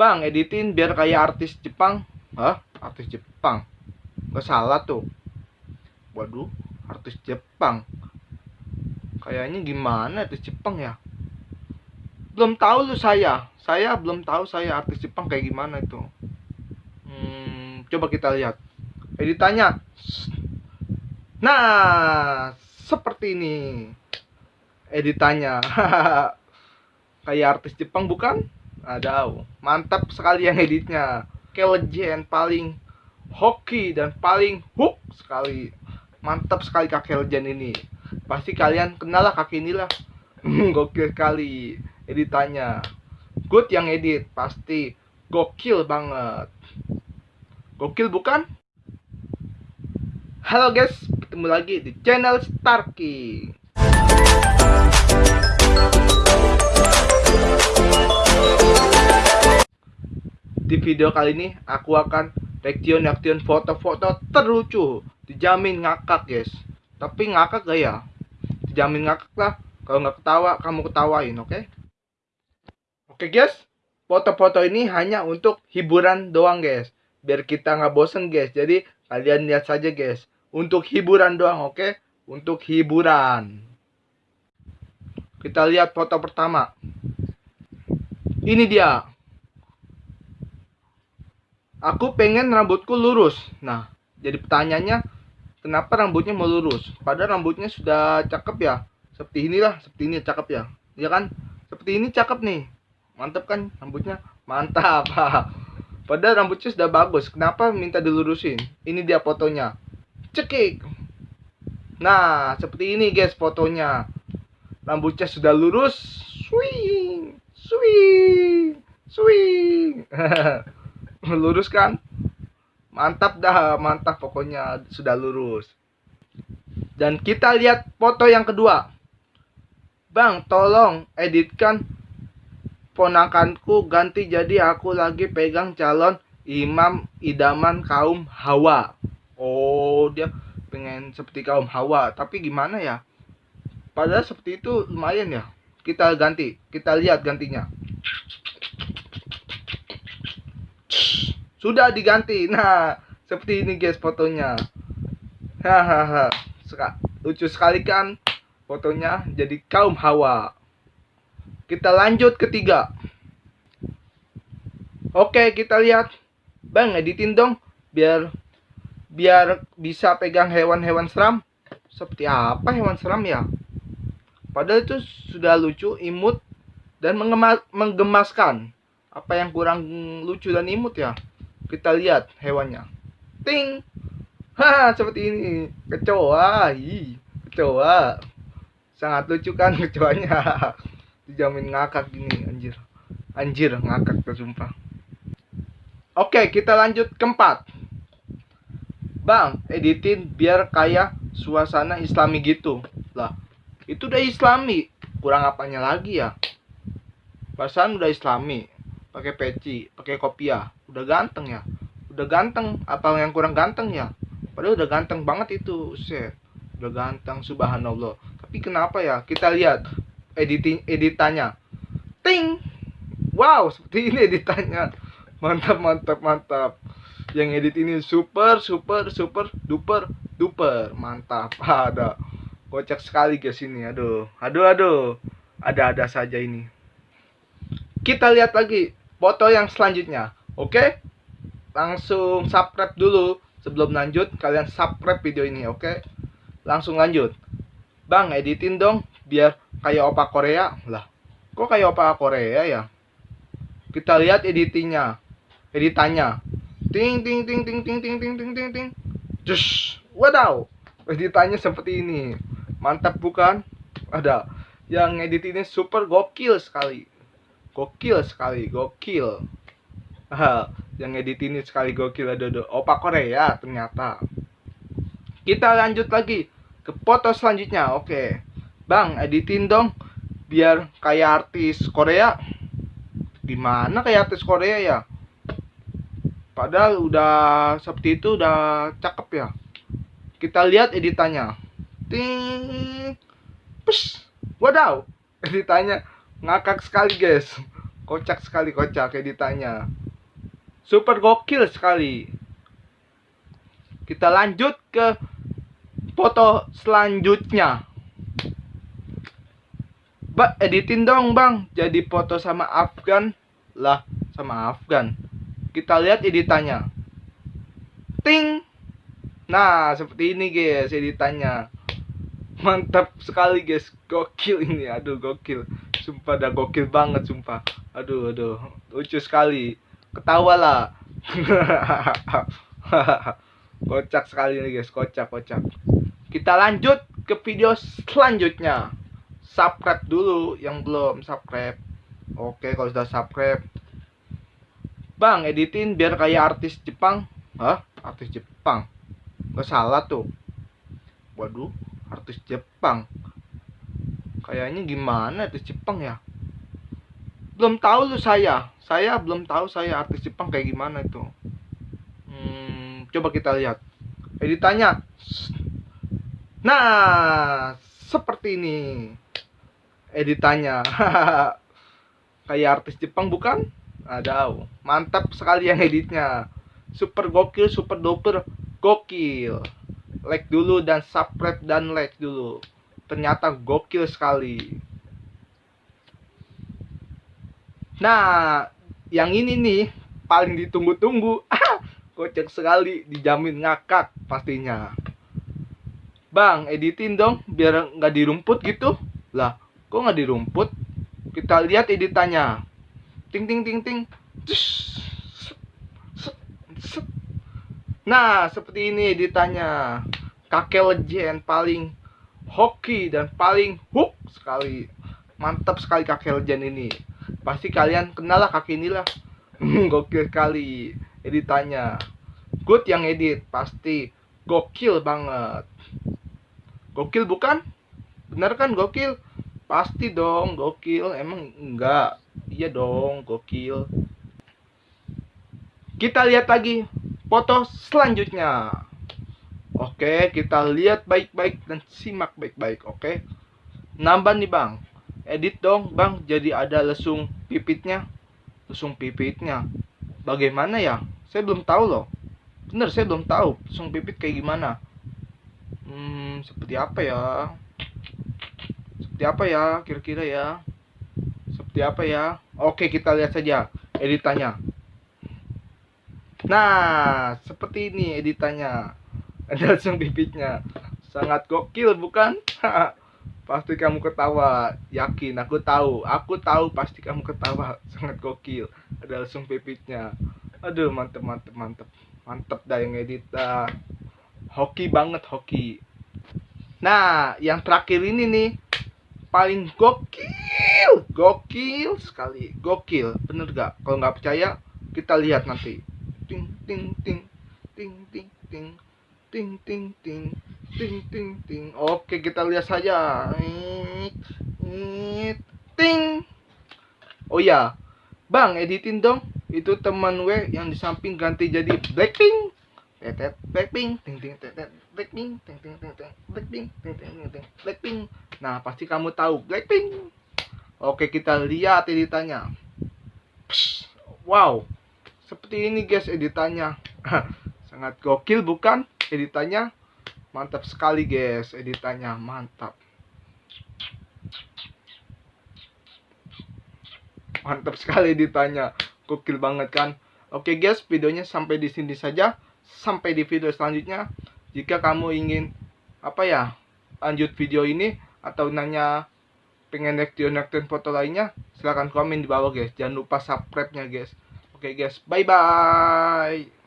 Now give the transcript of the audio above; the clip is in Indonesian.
Bang, editin biar kayak artis Jepang. Hah? Artis Jepang? Gak salah tuh. Waduh, artis Jepang. Kayaknya gimana artis Jepang ya? Belum tahu lu saya. Saya belum tahu saya artis Jepang kayak gimana itu. Hmm, coba kita lihat. Editannya. Nah, seperti ini. Editannya. kayak artis Jepang bukan? Ada, mantap sekali yang editnya. Kayak legend paling hoki dan paling hook sekali. Mantap sekali kakek legend ini. Pasti kalian kenal lah kaki inilah. Gokil sekali editannya. Good yang edit pasti gokil banget. Gokil bukan? Halo guys, ketemu lagi di channel Starky. Di video kali ini aku akan reaction-reaction foto-foto terlucu. Dijamin ngakak guys. Tapi ngakak gak ya? Dijamin ngakak lah. Kalau nggak ketawa, kamu ketawain, oke? Okay? Oke okay, guys, foto-foto ini hanya untuk hiburan doang guys. Biar kita nggak bosen guys. Jadi kalian lihat saja guys. Untuk hiburan doang, oke? Okay? Untuk hiburan. Kita lihat foto pertama. Ini dia. Aku pengen rambutku lurus. Nah, jadi pertanyaannya, kenapa rambutnya mau lurus? Padahal rambutnya sudah cakep ya. Seperti inilah, seperti ini cakep ya. Ya kan? Seperti ini cakep nih. Mantap kan rambutnya? Mantap. Padahal rambutnya sudah bagus. Kenapa minta dilurusin? Ini dia fotonya. Cekik. Nah, seperti ini guys fotonya. Rambutnya sudah lurus. Swing. Swing. Swing. lurus kan? Mantap dah mantap pokoknya sudah lurus. Dan kita lihat foto yang kedua. Bang tolong editkan ponakanku ganti jadi aku lagi pegang calon imam idaman kaum hawa. Oh dia pengen seperti kaum hawa tapi gimana ya? Padahal seperti itu lumayan ya kita ganti. Kita lihat gantinya. Sudah diganti. Nah seperti ini guys fotonya. Hahaha lucu sekali kan? Fotonya jadi kaum hawa. Kita lanjut ketiga. Oke kita lihat. Bang editin dong biar biar bisa pegang hewan-hewan seram. Seperti apa hewan seram ya padahal itu sudah lucu imut dan menggemaskan apa yang kurang lucu dan imut ya kita lihat hewannya. Ting. Ha, seperti ini. Kecoa. Hi, kecoa. Sangat lucu kan kecoanya. Dijamin ngakak gini, anjir. Anjir, ngakak tersumpah. Oke, kita lanjut keempat. Bang, editin biar kayak suasana islami gitu. Lah, itu udah islami. Kurang apanya lagi ya? Perasaan udah islami. Pakai peci pakai kopiah. Udah ganteng ya? Udah ganteng. Apa yang kurang ganteng ya? Padahal udah ganteng banget itu set. Udah ganteng subhanallah. Tapi kenapa ya? Kita lihat editing editannya. Ting! Wow seperti ini editannya. Mantap mantap mantap. Yang edit ini super super super duper duper. Mantap ada kocak sekali guys ini aduh aduh aduh ada ada saja ini kita lihat lagi foto yang selanjutnya. Oke? Langsung subscribe dulu. Sebelum lanjut, kalian subscribe video ini, oke? Langsung lanjut. Bang, editin dong biar kayak opa Korea. Lah, kok kayak opa Korea ya? Kita lihat editingnya. Editannya. Ting ting ting ting ting ting ting ting ting ting. Just, wadaw. Editannya seperti ini. Mantap bukan? Ada. Yang edit ini super gokil sekali. Gokil sekali gokil. Yang edit ini sekali gokil ada opa Korea ternyata. Kita lanjut lagi ke foto selanjutnya oke. Bang editin dong biar kayak artis Korea. Gimana kayak artis Korea ya? Padahal udah seperti itu udah cakep ya. Kita lihat editannya ting. Pus. Wadaw. Editannya ngakak sekali guys. Kocak sekali kocak editannya super gokil sekali. Kita lanjut ke foto selanjutnya. Ba, editin dong bang. Jadi foto sama Afgan. Lah sama Afgan. Kita lihat editannya. Ting. Nah seperti ini guys editannya mantap sekali guys. Gokil ini. Aduh gokil. Sumpah dah gokil banget sumpah. Aduh aduh. Lucu sekali. Ketawa lah. Kocak sekali ini guys. Kocak kocak. Kita lanjut ke video selanjutnya. Subscribe dulu yang belum subscribe. Oke kalau sudah subscribe. Bang editin biar kayak artis Jepang. Hah? Artis Jepang? Gak salah tuh. Waduh artis Jepang. Kayaknya gimana artis Jepang ya? Belum tahu tuh saya. Saya belum tahu saya artis Jepang kayak gimana itu. Hmm, coba kita lihat. Editannya nah seperti ini. Editannya kayak artis Jepang bukan? Ada mantap sekali yang editnya. Super gokil super duper gokil like dulu dan subscribe dan like dulu. Ternyata gokil sekali. Nah yang ini nih paling ditunggu-tunggu. Kocak sekali dijamin ngakak pastinya. Bang editin dong biar nggak dirumput gitu. Lah kok nggak di rumput kita lihat editannya. Ting ting ting ting nah seperti ini editannya kakek legend paling hoki dan paling hook sekali. Mantap sekali kakek legend ini. Pasti kalian kenal lah kakek inilah. Gokil sekali editannya good yang edit pasti. Gokil banget. Gokil bukan? Bener kan gokil? Pasti dong, gokil. Emang enggak? Iya dong, gokil. Kita lihat lagi foto selanjutnya. Oke, kita lihat baik-baik dan simak baik-baik, oke? Nambah nih, Bang. Edit dong, Bang. Jadi ada lesung pipitnya. Lesung pipitnya. Bagaimana ya? Saya belum tahu loh. Bener, saya belum tahu lesung pipit kayak gimana. Hmm, seperti apa ya? seperti apa ya kira-kira ya seperti apa ya oke kita lihat saja editannya nah seperti ini editannya. Ada langsung bibitnya. Sangat gokil bukan? Pasti kamu ketawa. Yakin? Aku tahu. Aku tahu pasti kamu ketawa. Sangat gokil. Ada langsung bibitnya. Aduh mantep mantep mantep. Mantep dah yang edit. Uh, hoki banget hoki. Nah yang terakhir ini nih paling gokil. Gokil sekali. Gokil. Bener gak kalau nggak percaya kita lihat nanti ting ting ting. Ting ting ting. Ting ting ting. Ting ting ting. Oke kita lihat saja. Ting. Oh ya bang editin dong. Itu teman gue yang di samping ganti jadi Blackpink. Tetet Blackpink. Ting ting tetet Blackpink. Ting ting ting ting Blackpink. Ting ting ting ting Blackpink. Nah pasti kamu tahu Blackpink. Oke kita lihat editannya. Wow seperti ini guys editannya. Sangat gokil bukan? Editannya mantap sekali guys. Editannya mantap. Mantap sekali editannya. Gokil banget kan? Oke guys videonya sampai di sini saja. Sampai di video selanjutnya. Jika kamu ingin apa ya lanjut video ini atau nanya pengen reaction foto lainnya silahkan komen di bawah guys. Jangan lupa subscribe nya guys Okay guys, bye-bye!